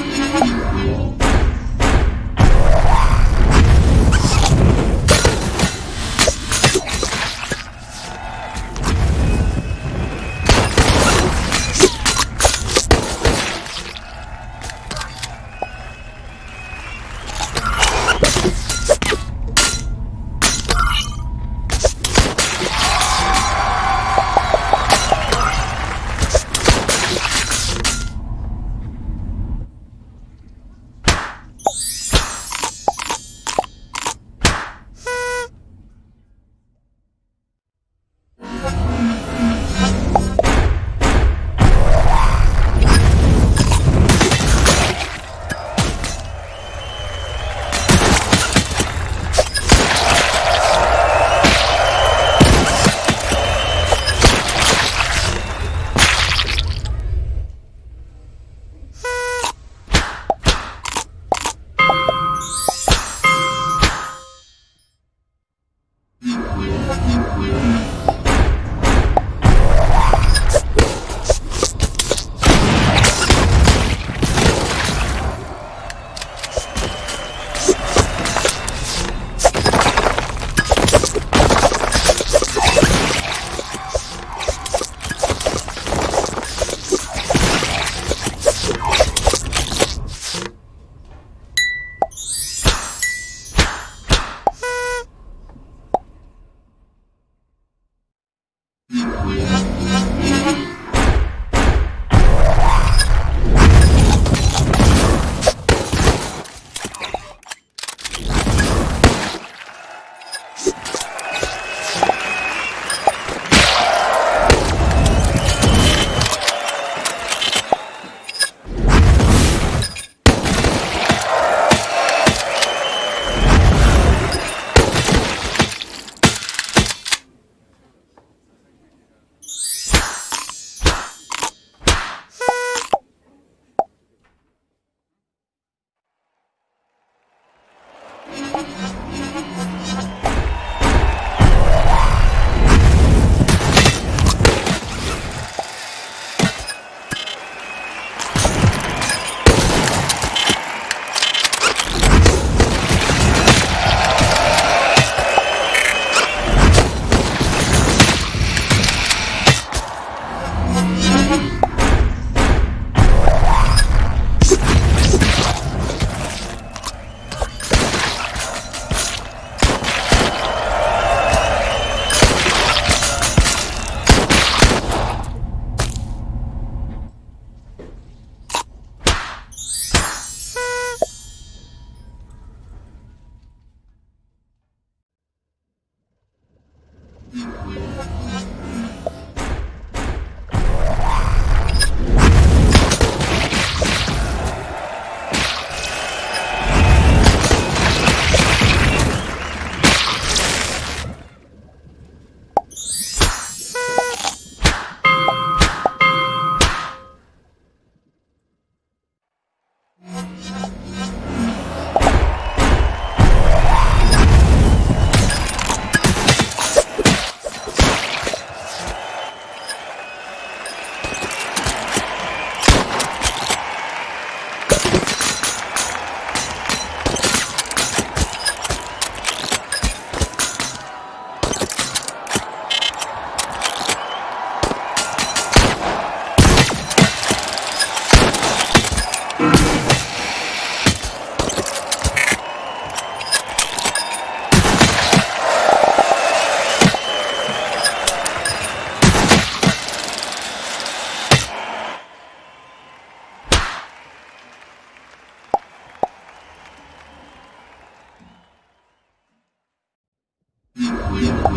you Yeah.